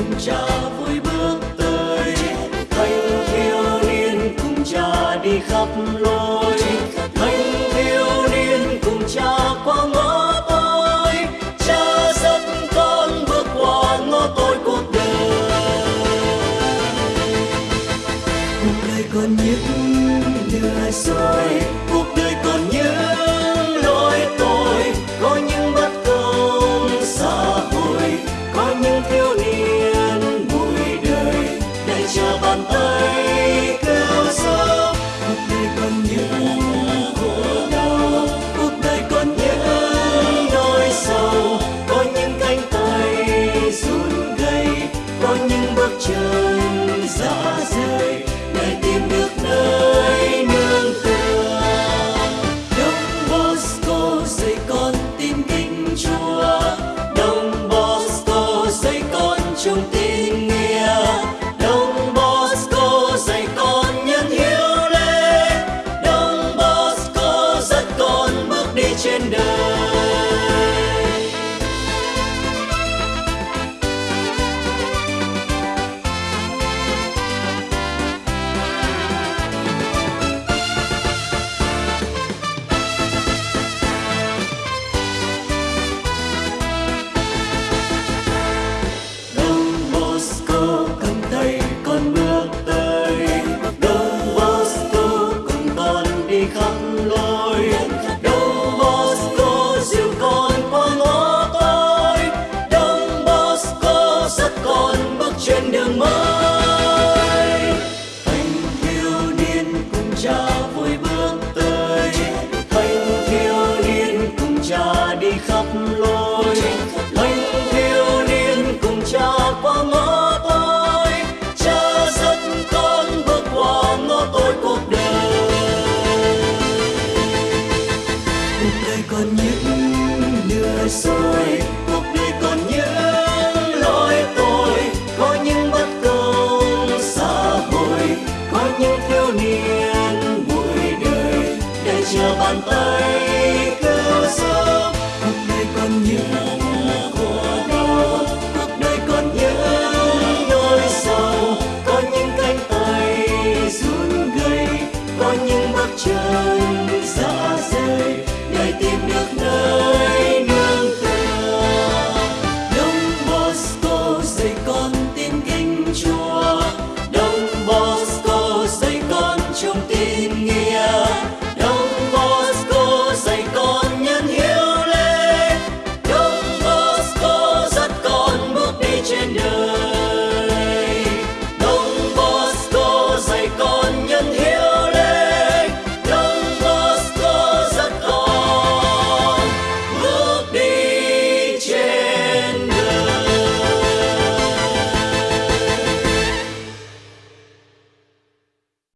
cùng cha vui bước tới. Thanh thiếu niên cùng cha đi khắp lối. Thanh thiếu niên cùng cha qua ngõ tối cha dẫn con bước qua ngõ tối cuộc đời. Cuộc đời còn những lừa soi cuộc đời còn những niên bụi đời, để chờ bàn tay cứu giúp cuộc đời còn những khổ đau cuộc đời còn những nỗi sầu. Có những cánh tay run gầy có những bước chân You.